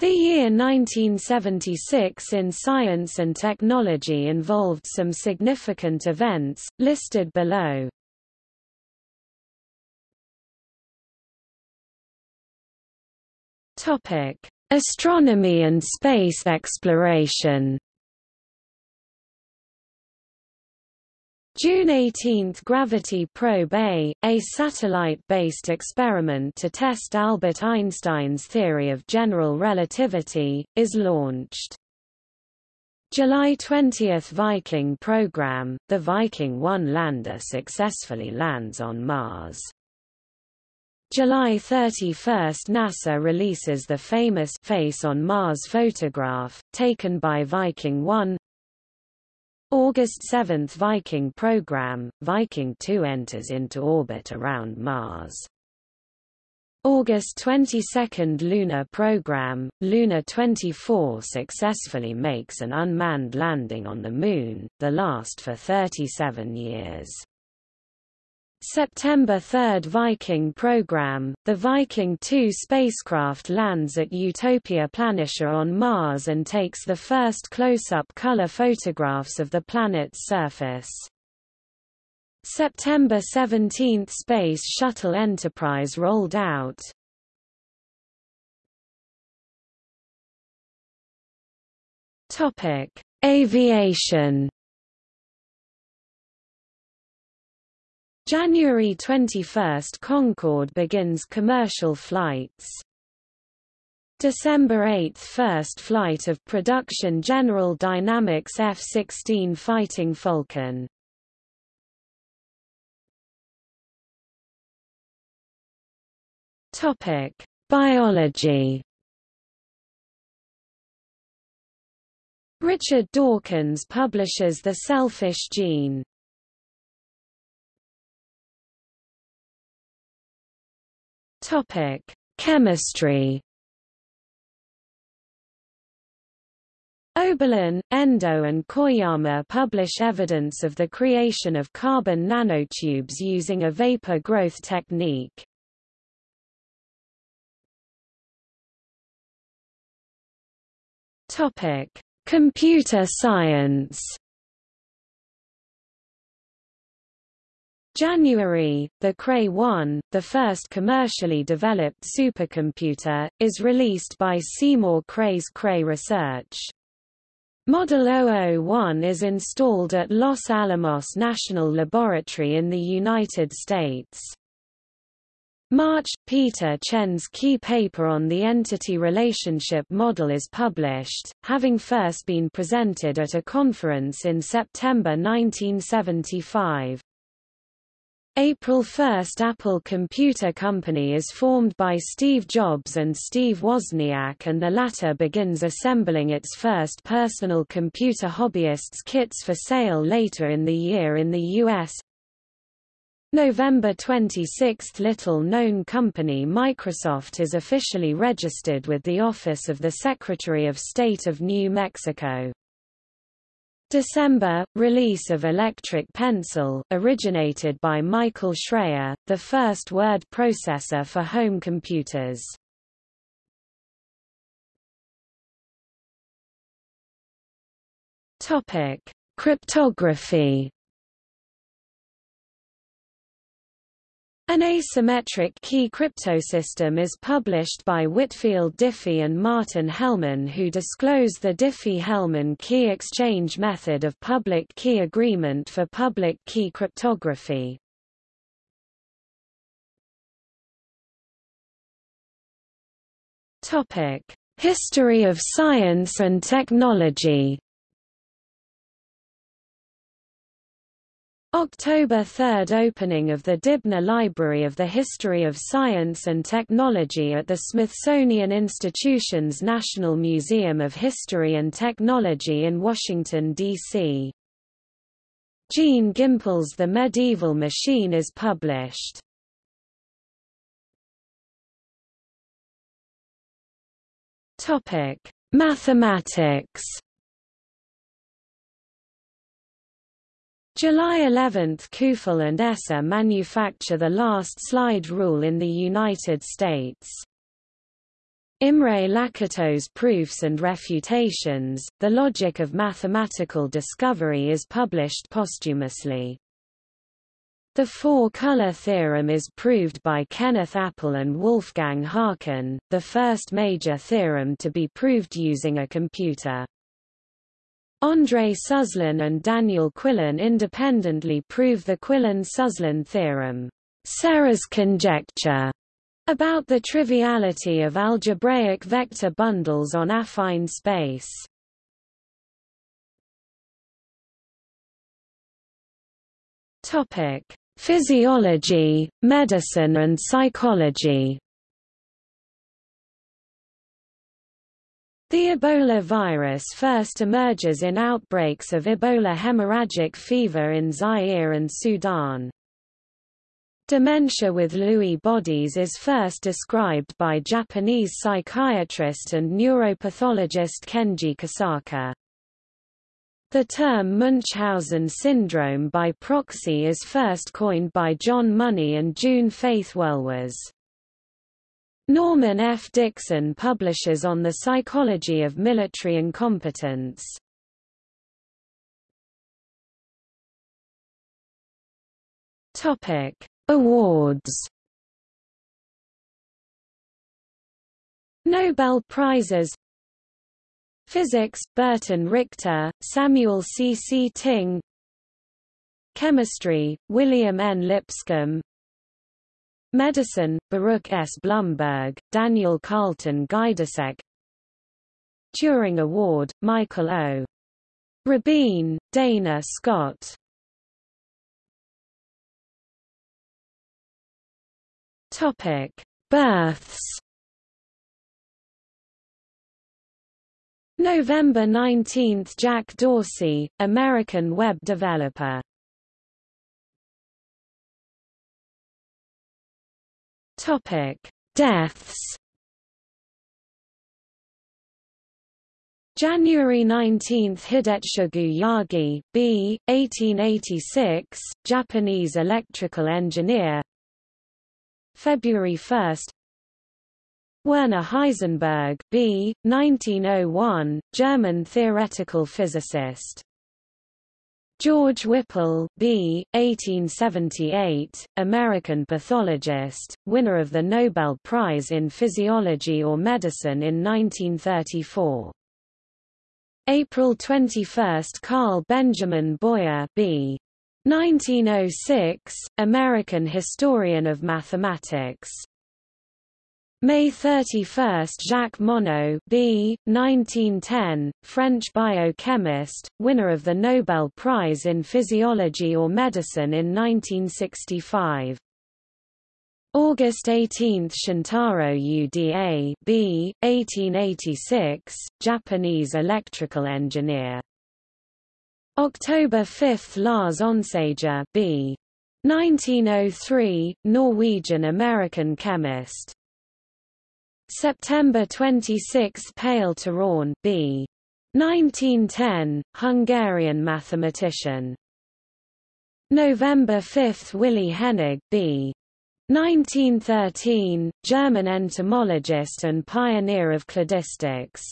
The year 1976 in science and technology involved some significant events, listed below. Astronomy and space exploration June 18 – Gravity Probe A, a satellite-based experiment to test Albert Einstein's theory of general relativity, is launched. July 20 – Viking program – The Viking 1 lander successfully lands on Mars. July 31 – NASA releases the famous Face on Mars photograph, taken by Viking 1 August 7 Viking program, Viking 2 enters into orbit around Mars. August 22 Lunar program, Luna 24 successfully makes an unmanned landing on the Moon, the last for 37 years. September 3 Viking program, the Viking 2 spacecraft lands at Utopia Planitia on Mars and takes the first close-up color photographs of the planet's surface. September 17 Space Shuttle Enterprise rolled out. Aviation January 21 – Concorde begins commercial flights. December 8 – First flight of production General Dynamics F-16 Fighting Falcon. Biology Richard Dawkins publishes The Selfish Gene Topic: Chemistry. Oberlin, Endo and Koyama publish evidence of the creation of carbon nanotubes using a vapor growth technique. Topic: Computer science. January, the Cray 1, the first commercially developed supercomputer, is released by Seymour Cray's Cray Research. Model 001 is installed at Los Alamos National Laboratory in the United States. March – Peter Chen's key paper on the entity relationship model is published, having first been presented at a conference in September 1975. April 1 Apple Computer Company is formed by Steve Jobs and Steve Wozniak and the latter begins assembling its first personal computer hobbyists kits for sale later in the year in the U.S. November 26 Little-known company Microsoft is officially registered with the Office of the Secretary of State of New Mexico. December – Release of Electric Pencil originated by Michael Shrayer, the first word processor for home computers. Topic: Cryptography An asymmetric key cryptosystem is published by Whitfield Diffie and Martin Hellman who disclose the Diffie-Hellman key exchange method of public key agreement for public key cryptography. History of science and technology October 3 – Opening of the Dibner Library of the History of Science and Technology at the Smithsonian Institution's National Museum of History and Technology in Washington, D.C. Jean Gimpel's The Medieval Machine is published. Mathematics July 11 – Keuffel and Esser manufacture the last slide rule in the United States. Imre Lakatos' Proofs and Refutations, The Logic of Mathematical Discovery is published posthumously. The four-color theorem is proved by Kenneth Appel and Wolfgang Haken, the first major theorem to be proved using a computer. Andrei Suslin and Daniel Quillen independently prove the Quillen-Suslin theorem. Serre's conjecture about the triviality of algebraic vector bundles on affine space. Topic: Physiology, medicine and psychology. The Ebola virus first emerges in outbreaks of Ebola hemorrhagic fever in Zaire and Sudan. Dementia with Lewy bodies is first described by Japanese psychiatrist and neuropathologist Kenji Kosaka. The term Munchausen syndrome by proxy is first coined by John Money and June Faith Werlwas. Norman F. Dixon publishes on the psychology of military incompetence. Topic: Awards Nobel Prizes Physics, Burton Richter, Samuel C. C. Ting Chemistry, William N. Lipscomb Medicine, Baruch S. Blumberg, Daniel Carlton Gajdusek Turing Award, Michael O. Rabin, Dana Scott Topic: Births. November 19 – Jack Dorsey, American web developer Topic: Deaths. January 19 – Hidetsugu Yagi, B. 1886, Japanese electrical engineer February 1 Werner Heisenberg B. 1901, German theoretical physicist. George Whipple B. 1878, American pathologist, winner of the Nobel Prize in Physiology or Medicine in 1934. April 21 – Carl Benjamin Boyer B. 1906, American historian of mathematics. May 31 – Jacques Monod B. 1910, French biochemist, winner of the Nobel Prize in Physiology or Medicine in 1965. August 18 – Shintaro Uda B. 1886, Japanese electrical engineer. October 5 Lars Onsager B. 1903, Norwegian-American chemist. September 26 Pál Turán B. 1910, Hungarian mathematician. November 5 Willi Hennig B. 1913, German entomologist and pioneer of cladistics.